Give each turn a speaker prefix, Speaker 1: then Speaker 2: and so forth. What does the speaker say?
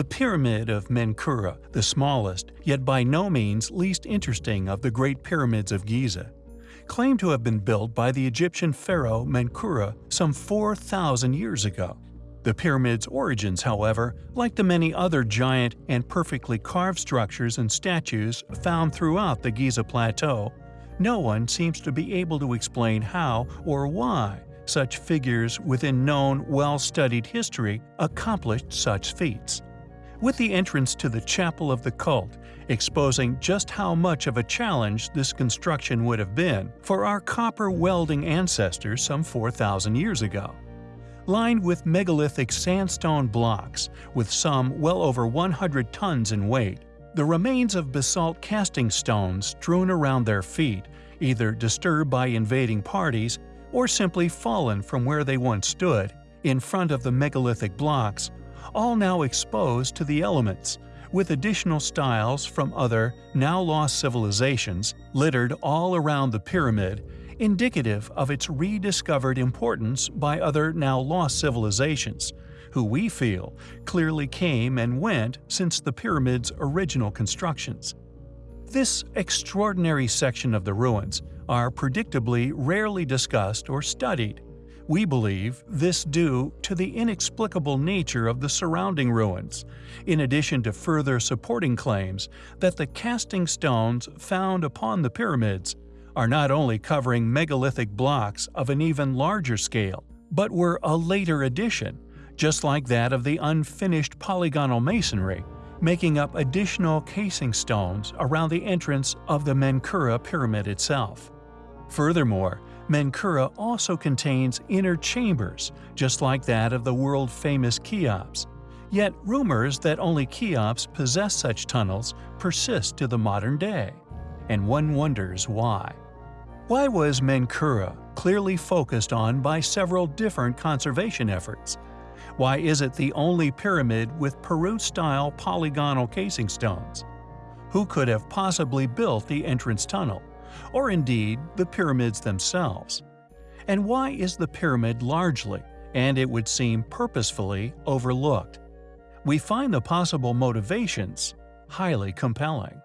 Speaker 1: The Pyramid of Menkaure, the smallest, yet by no means least interesting of the Great Pyramids of Giza, claimed to have been built by the Egyptian pharaoh Menkaure some 4,000 years ago. The pyramid's origins, however, like the many other giant and perfectly carved structures and statues found throughout the Giza Plateau, no one seems to be able to explain how or why such figures within known, well-studied history accomplished such feats. With the entrance to the Chapel of the Cult exposing just how much of a challenge this construction would have been for our copper welding ancestors some 4,000 years ago lined with megalithic sandstone blocks, with some well over 100 tons in weight. The remains of basalt casing stones strewn around their feet, either disturbed by invading parties or simply fallen from where they once stood, in front of the megalithic blocks, all now exposed to the elements, with additional styles from other, now lost civilizations littered all around the pyramid indicative of its rediscovered importance by other now lost civilizations, who we feel clearly came and went since the pyramid's original constructions. This extraordinary section of the ruins are predictably rarely discussed or studied. We believe this due to the inexplicable nature of the surrounding ruins, in addition to further supporting claims that the casing stones found upon the pyramids are not only covering megalithic blocks of an even larger scale, but were a later addition, just like that of the unfinished polygonal masonry, making up additional casing stones around the entrance of the Menkaure pyramid itself. Furthermore, Menkaure also contains inner chambers, just like that of the world-famous Cheops. Yet rumors that only Cheops possess such tunnels persist to the modern day and one wonders why. Why was Menkaure clearly focused on by several different conservation efforts? Why is it the only pyramid with Peru-style polygonal casing stones? Who could have possibly built the entrance tunnel, or indeed the pyramids themselves? And why is the pyramid largely, and it would seem purposefully, overlooked? We find the possible motivations highly compelling.